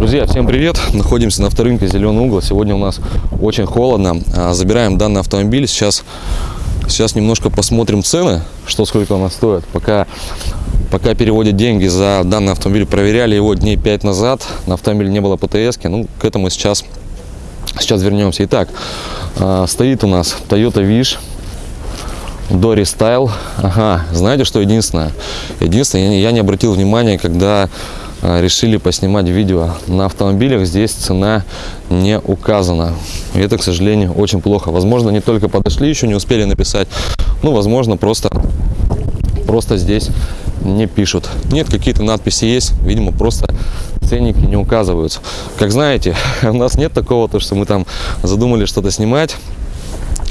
Друзья, всем привет! Находимся на авторынке Зеленый угол. Сегодня у нас очень холодно. А, забираем данный автомобиль. Сейчас, сейчас немножко посмотрим цены, что сколько у стоит. Пока, пока переводят деньги за данный автомобиль, проверяли его дней 5 назад. На автомобиле не было ПТС. Ну, к этому сейчас, сейчас вернемся. Итак, а, стоит у нас Toyota Wish. Дори Style. Ага, знаете, что единственное? Единственное, я не обратил внимания, когда а, решили поснимать видео на автомобилях. Здесь цена не указана. И это к сожалению очень плохо. Возможно не только подошли еще не успели написать. Ну возможно просто просто здесь не пишут. Нет какие-то надписи есть. Видимо просто ценники не указываются. Как знаете у нас нет такого то что мы там задумали что-то снимать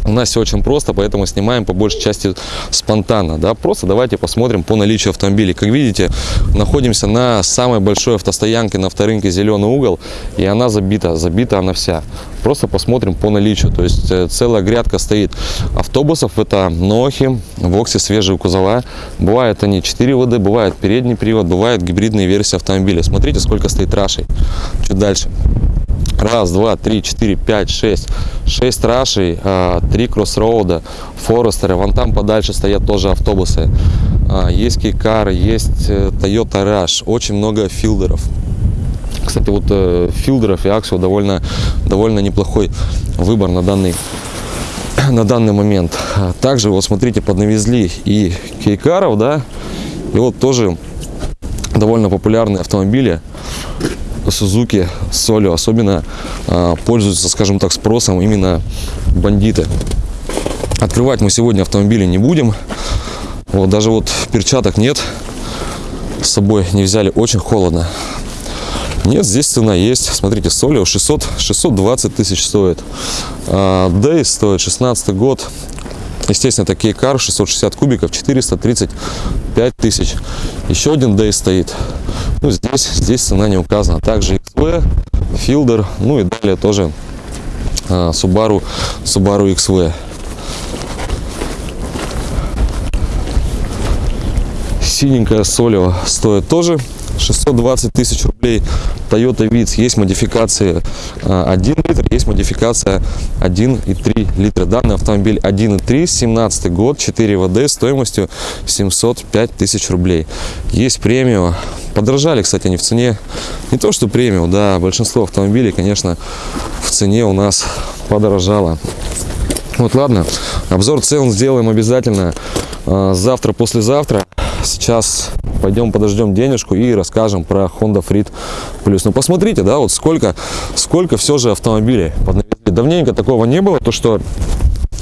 у нас все очень просто, поэтому снимаем по большей части спонтанно. Да? Просто давайте посмотрим по наличию автомобилей. Как видите, находимся на самой большой автостоянке на авторынке «Зеленый угол», и она забита, забита она вся. Просто посмотрим по наличию. То есть э, целая грядка стоит автобусов. Это Нохи, Вокси, свежие кузова. Бывают они 4 ВД, бывает передний привод, бывают гибридные версии автомобиля. Смотрите, сколько стоит рашей. Чуть дальше. Раз, два, три, четыре, пять, шесть. Шесть Rush ей, а, три Crossroad а, Forester ы. Вон там подальше стоят тоже автобусы. А, есть kei car ы, есть э, Toyota Rush. Очень много филдеров. Кстати, вот э, Fielder ов и Axio довольно, довольно неплохой выбор на данный, на данный момент. Также, вот смотрите, поднавезли и kei car ов, да, и вот тоже довольно популярные автомобили. Сузуки Солю особенно а, пользуются, скажем так, спросом именно бандиты. Открывать мы сегодня автомобили не будем. Вот, даже вот перчаток нет. С собой не взяли, очень холодно. Нет, здесь цена есть. Смотрите, Солио 600, 620 тысяч стоит. А, Дейс стоит 16 год. Естественно, такие кар 660 кубиков, 435 тысяч. Еще один Дейс стоит. Ну, здесь, здесь цена не указана. Также XV, Fielder, ну и далее тоже а, Subaru, Subaru XV. Синенькая Солио стоит тоже 620 тысяч рублей. Toyota Vitz есть модификации 1 а, литр, есть модификация 1,3 литра. Данный автомобиль 1,3, 17 год, 4 ВД стоимостью 705 тысяч рублей. Есть премиум. Подорожали, кстати, они в цене. Не то, что премиум, да, большинство автомобилей, конечно, в цене у нас подорожало. Вот, ладно, обзор цен сделаем обязательно а, завтра, послезавтра. Сейчас пойдем подождем денежку и расскажем про Honda Freed Plus. Ну посмотрите, да, вот сколько, сколько все же автомобилей. Давненько такого не было, то что,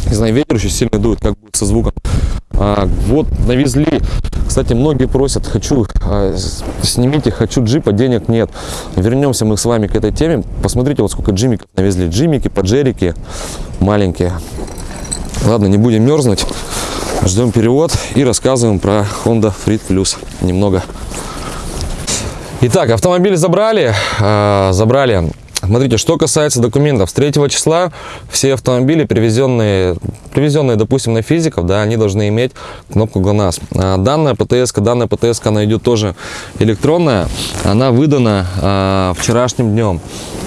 не знаю, ветер очень сильно дует, как со звуком. А, вот навезли. Кстати, многие просят, хочу, а, снимите, хочу джипа, денег нет. Вернемся мы с вами к этой теме. Посмотрите, вот сколько джимиков навезли. Джимики, поджерики маленькие. Ладно, не будем мерзнуть. Ждем перевод и рассказываем про Honda Freed Plus немного. Итак, автомобиль забрали. Э, забрали Смотрите, что касается документов, с 3 числа все автомобили, привезенные, привезенные допустим, на физиков, да, они должны иметь кнопку ГЛОНАСС. А данная ПТС, данная ПТС, она идет тоже электронная, она выдана а, вчерашним днем.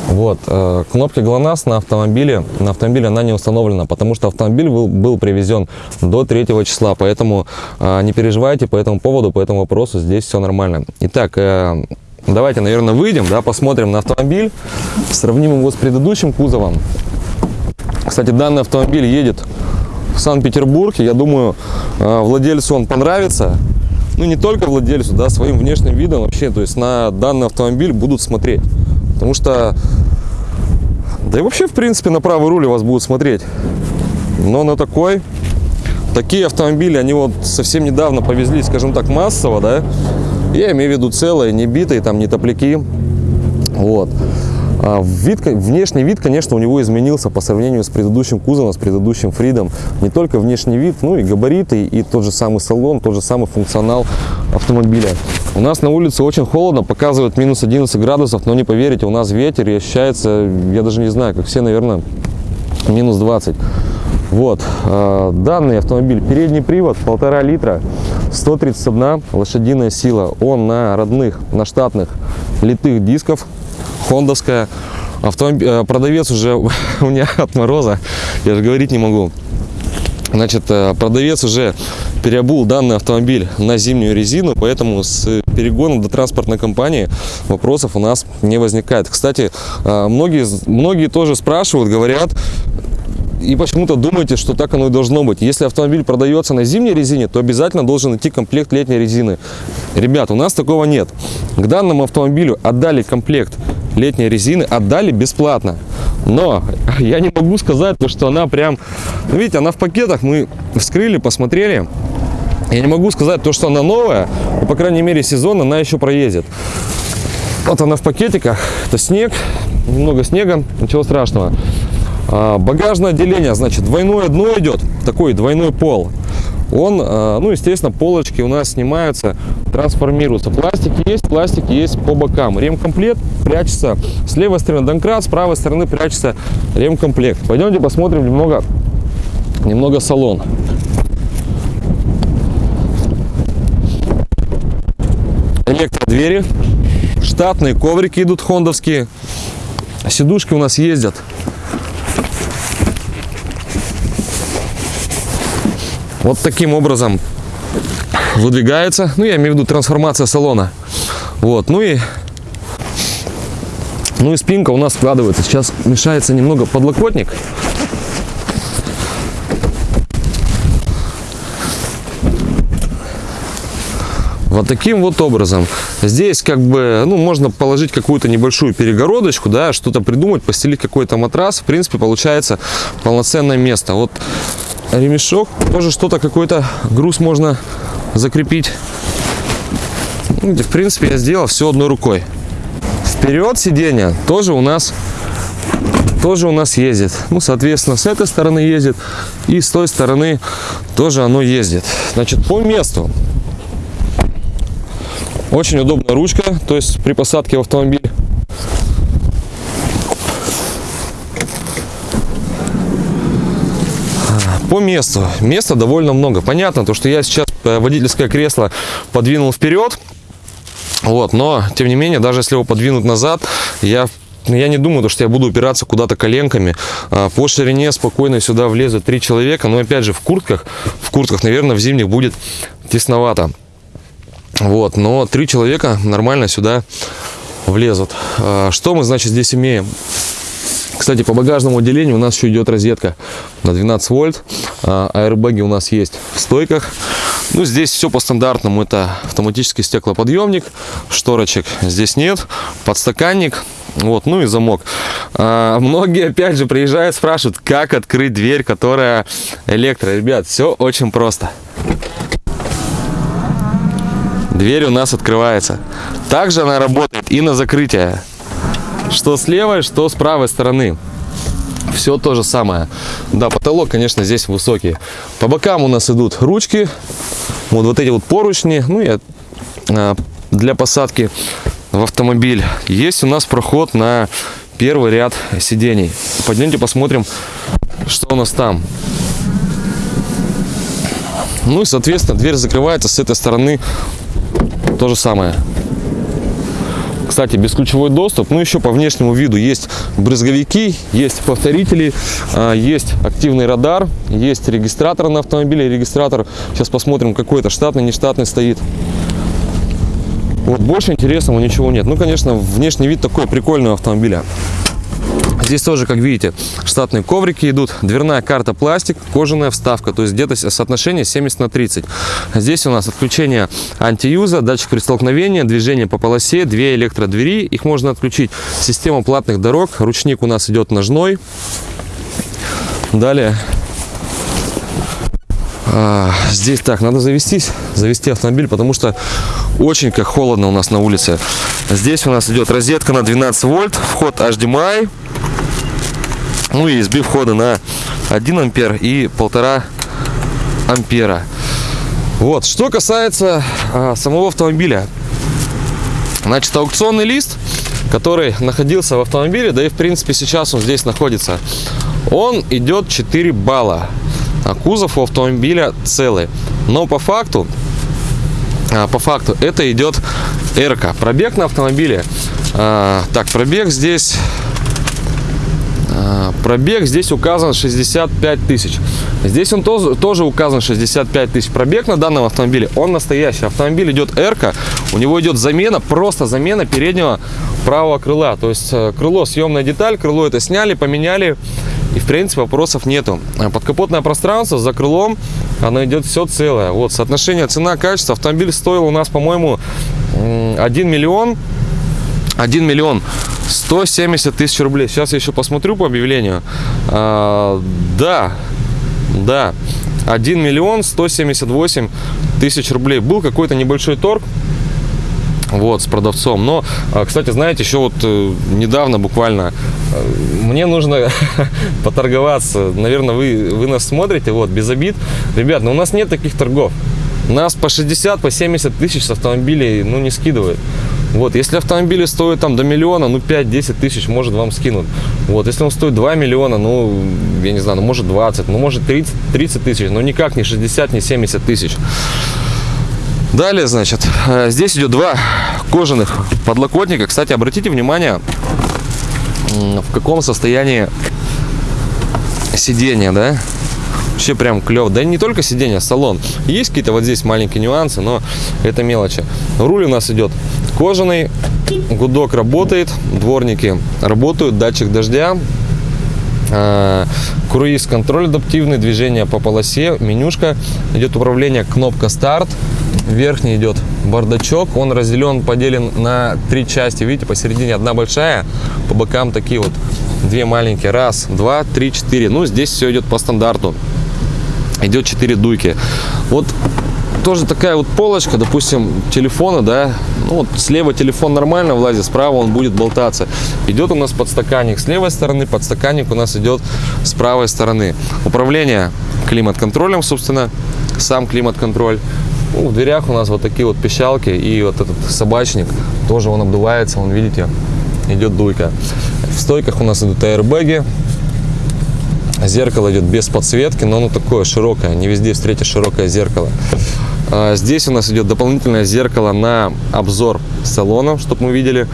Вот, а, кнопки ГЛОНАСС на автомобиле, на автомобиле она не установлена, потому что автомобиль был, был привезен до 3 числа, поэтому а, не переживайте по этому поводу, по этому вопросу, здесь все нормально. Итак, э, Давайте, наверное, выйдем, да, посмотрим на автомобиль, сравним его с предыдущим кузовом. Кстати, данный автомобиль едет в Санкт-Петербург, я думаю, а, владельцу он понравится. Ну, не только владельцу, да, своим внешним видом вообще, то есть на данный автомобиль будут смотреть. Потому что, да и вообще, в принципе, на правый руль вас будут смотреть. Но на такой, такие автомобили, они вот совсем недавно повезли, скажем так, массово, да, я имею в виду целые, не битые, там не топляки. Вот. А вид, внешний вид, конечно, у него изменился по сравнению с предыдущим кузовом, с предыдущим Фридом. Не только внешний вид, ну и габариты, и тот же самый салон, тот же самый функционал автомобиля. У нас на улице очень холодно, показывает минус 11 градусов, но не поверите, у нас ветер и ощущается, я даже не знаю, как все, наверное, минус 20. Вот, а, данный автомобиль, передний привод, полтора литра, 131 лошадиная сила. Он на родных, на штатных литых дисков хондовская. Автомоб... э, Продавец уже у меня от мороза, я же говорить не могу. Значит, э, продавец уже переобул данный автомобиль на зимнюю резину, поэтому с перегоном до транспортной компании вопросов у нас не возникает. Кстати, э, многие, многие тоже спрашивают, говорят, и почему-то думаете, что так оно и должно быть. Если автомобиль продается на зимней резине, то обязательно должен идти комплект летней резины. Ребят, у нас такого нет. К данному автомобилю отдали комплект летней резины, отдали бесплатно. Но я не могу сказать, то, что она прям... Видите, она в пакетах, мы вскрыли, посмотрели. Я не могу сказать то, что она новая, но, по крайней мере, сезон она еще проедет. Вот она в пакетиках, это снег, немного снега, ничего страшного. А, Багажное отделение, значит, двойное дно идет, такой двойной пол. Он, а, ну, естественно, полочки у нас снимаются, трансформируются. Пластик есть, пластик есть по бокам. Ремкомплект прячется с левой стороны домкрат, с правой стороны прячется ремкомплект. Пойдемте посмотрим немного, немного салон. Электродвери, штатные коврики идут хондовские, сидушки у нас ездят вот таким образом выдвигается. Ну, я имею в виду трансформация салона. Вот, ну и ну и спинка у нас складывается. Сейчас мешается немного подлокотник. Вот таким вот образом. Здесь как бы, ну, можно положить какую-то небольшую перегородочку, да, что-то придумать, постелить какой-то матрас. В принципе, получается полноценное место. Вот ремешок, тоже что-то, какой-то груз можно закрепить. Ну, В принципе, я сделал все одной рукой. Вперед сиденье тоже у нас тоже у нас ездит. Ну, соответственно, с этой стороны ездит и с той стороны тоже оно ездит. Значит, по месту. Очень удобная ручка, то есть при посадке в автомобиль. По месту. Места довольно много. Понятно, то, что я сейчас э, водительское кресло подвинул вперед. Вот, но, тем не менее, даже если его подвинуть назад, я ну, я не думаю, то, что я буду упираться куда-то коленками. А, По ширине спокойно сюда влезут три человека. Но опять же, в куртках, в куртках, наверное, в зимних будет тесновато. Вот, но три человека нормально сюда влезут. А, Что мы, значит, здесь имеем? Кстати, по багажному отделению у нас еще идет розетка на 12 вольт. А, Аэрбэги у нас есть в стойках. Ну, здесь все по стандартному. Это автоматический стеклоподъемник, шторочек здесь нет, подстаканник, вот, ну и замок. А, многие, опять же, приезжают, спрашивают, как открыть дверь, которая электро. Ребят, все очень просто. Дверь у нас открывается. Также она работает и на закрытие. Что с левой, что с правой стороны. Все то же самое. Да, потолок, конечно, здесь высокий. По бокам у нас идут ручки. Вот, вот эти вот поручни. Ну и а, для посадки в автомобиль. Есть у нас проход на первый ряд сидений. Пойдемте посмотрим, что у нас там. Ну и, соответственно, дверь закрывается с этой стороны то же самое. Кстати, бесключевой доступ. Ну, еще по внешнему виду есть брызговики, есть повторители, а, есть активный радар, есть регистратор на автомобиле. Регистратор, сейчас посмотрим, какой это штатный, нештатный стоит. Вот больше интересного ничего нет. Ну, конечно, внешний вид такой прикольный у автомобиля. Здесь тоже, как видите, штатные коврики идут, дверная карта пластик, кожаная вставка, то есть где-то соотношение 70 на 30. Здесь у нас отключение антиюза, датчик при столкновении, движение по полосе, две электродвери, их можно отключить. Система платных дорог, ручник у нас идет ножной. Далее а, здесь так, надо завестись, завести автомобиль, потому что очень как холодно у нас на улице. Здесь у нас идет розетка на 12 вольт, вход HDMI, ну и сбив входа на 1 ампер и полтора ампера. Вот, что касается а, самого автомобиля. Значит, аукционный лист, который находился в автомобиле, да и в принципе сейчас он здесь находится, он идет 4 балла. А кузов у автомобиля целый. Но по факту, а, по факту это идет эрка. Пробег на автомобиле А, так, пробег здесь Пробег здесь указан 65 тысяч. Здесь он тоже, тоже указан 65 тысяч. Пробег на данном автомобиле, он настоящий. Автомобиль идет R, у него идет замена, просто замена переднего правого крыла. То есть э, крыло съемная деталь, крыло это сняли, поменяли. И в принципе вопросов нету. А Подкапотное пространство за крылом, оно идет все целое. Вот соотношение цена-качество. Автомобиль стоил у нас, по-моему, 1 миллион 1 миллион 170 тысяч рублей. Сейчас я еще посмотрю по объявлению. А, да, да, 1 миллион 178 тысяч рублей. Был какой-то небольшой торг вот, с продавцом. Но, а, кстати, знаете, еще вот э, недавно буквально э, мне нужно поторговаться. Наверное, вы, вы нас смотрите, вот, без обид. Ребят, но ну у нас нет таких торгов. Нас по 60, по 70 тысяч автомобилей, ну, не скидывают. Вот, если автомобили стоят там до миллиона, ну 5-10 тысяч может вам скинут. Вот, если он стоит 2 миллиона, ну, я не знаю, ну может 20, ну может 30, 30 тысяч, но никак не 60, не 70 тысяч. Далее, значит, э, здесь идет два кожаных подлокотника. Кстати, обратите внимание, в каком состоянии сиденье, да? Вообще прям клево. Да не только сиденье, а салон. Есть какие-то вот здесь маленькие нюансы, но это мелочи. Руль у нас идет кожаный, гудок работает, дворники работают, датчик дождя, э, круиз-контроль адаптивный, движение по полосе, менюшка, идет управление, кнопка старт, верхний идет бардачок, он разделен, поделен на три части, видите, посередине одна большая, по бокам такие вот две маленькие, раз, два, три, четыре, ну здесь все идет по стандарту, идет 4 дуйки, вот тоже такая вот полочка, допустим, телефона, да, ну вот слева телефон нормально влазит, справа он будет болтаться. Идет у нас подстаканник с левой стороны, подстаканник у нас идет с правой стороны. Управление климат-контролем, собственно, сам климат-контроль. Ну, в дверях у нас вот такие вот пищалки и вот этот собачник, тоже он обдувается, вон видите, идет дуйка. В стойках у нас идут аэрбэги, Зеркало идет без подсветки, но оно такое широкое, не везде встретишь широкое зеркало. А, здесь у нас идет дополнительное зеркало на обзор салона, чтобы мы видели,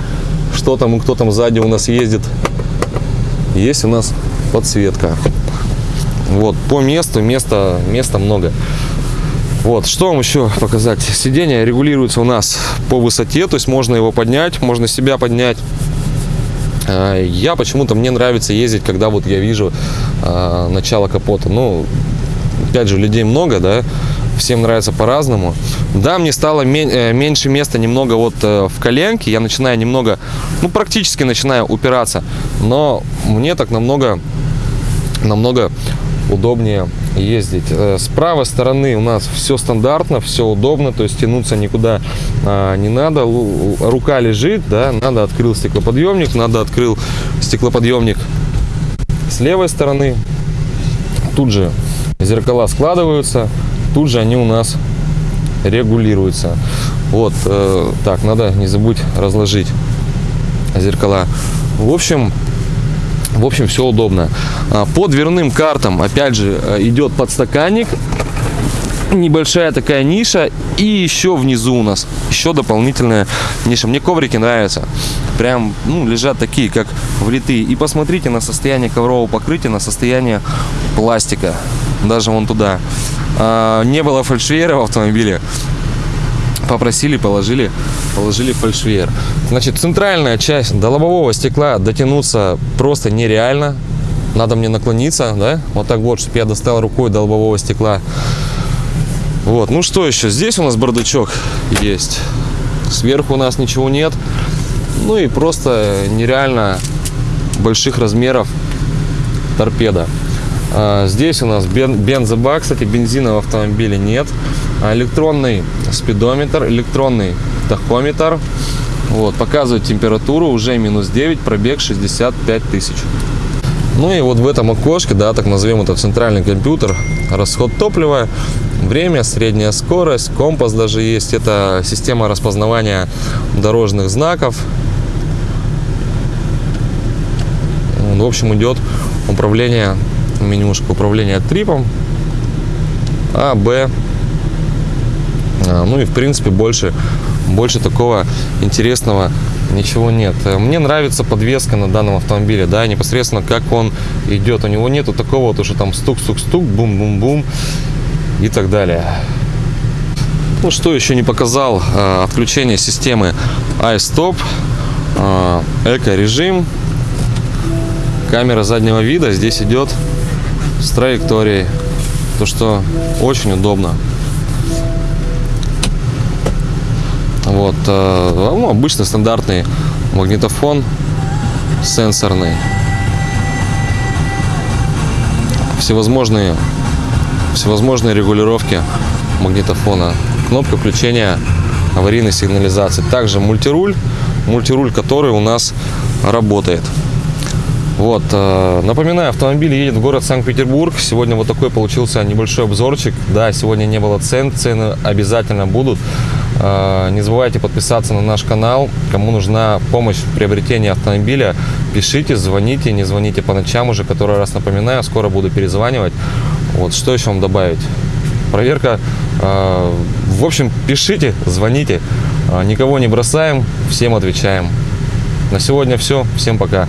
что там и кто там сзади у нас ездит. Есть у нас подсветка. Вот, по месту, места, места много. Вот, что вам еще показать? Сиденье регулируется у нас по высоте, то есть можно его поднять, можно себя поднять. А, я почему-то, мне нравится ездить, когда вот я вижу э, начало капота. Ну, опять же, людей много, да, всем нравится по-разному. Да, мне стало э, меньше места немного вот э, в коленке, я начинаю немного, ну практически начинаю упираться, но мне так намного, намного удобнее ездить. Э, с правой стороны у нас все стандартно, все удобно, то есть тянуться никуда а, не надо. Рука лежит, да, надо открыл стеклоподъемник, надо открыл стеклоподъемник с левой стороны. Тут же зеркала складываются, тут же они у нас регулируются. Вот, э, так, надо не забудь разложить зеркала. В общем, в общем, все удобно. А, по дверным картам, опять же, э, идет подстаканник. Небольшая такая ниша. И еще внизу у нас еще дополнительная ниша. Мне коврики нравятся. Прям, ну, лежат такие, как влитые. И посмотрите на состояние коврового покрытия, на состояние пластика. Даже вон туда. А, не было фальшвейера в автомобиле попросили, положили, положили фальшвейер. Значит, центральная часть до лобового стекла дотянуться просто нереально. Надо мне наклониться, да, вот так вот, чтобы я достал рукой до лобового стекла. Вот, ну что еще? Здесь у нас бардачок есть. Сверху у нас ничего нет. Ну и просто нереально больших размеров торпеда. А, здесь у нас бензобак, кстати, бензина в автомобиле нет. А, электронный спидометр, электронный тахометр. Вот, показывает температуру, уже минус 9, пробег 65 тысяч. Ну и вот в этом окошке, да, так назовем это центральный компьютер, расход топлива, время, средняя скорость, компас даже есть. Это система распознавания дорожных знаков. В общем, идет управление менюшка управления трипом А, Б. А, ну и в принципе больше, больше такого интересного ничего нет. Мне нравится подвеска на данном автомобиле, да, непосредственно как он идет. У него нету такого вот, что там стук-стук-стук, бум-бум-бум и так далее. Ну, что еще не показал, э, отключение системы iStop, э, эко-режим, камера заднего вида здесь идет с траекторией, то что очень удобно. Вот, э, ну, обычный стандартный магнитофон сенсорный. Всевозможные, всевозможные регулировки магнитофона. Кнопка включения аварийной сигнализации. Также мультируль, мультируль, который у нас работает. Вот, э, напоминаю, автомобиль едет в город Санкт-Петербург. Сегодня вот такой получился небольшой обзорчик. Да, сегодня не было цен, цены обязательно будут. Э, Не забывайте подписаться на наш канал. Кому нужна помощь в приобретении автомобиля, пишите, звоните, не звоните по ночам уже, который раз напоминаю, скоро буду перезванивать. Вот, что еще вам добавить? Проверка. э, В общем, пишите, звоните. Никого не бросаем, всем отвечаем. На сегодня все. Всем пока.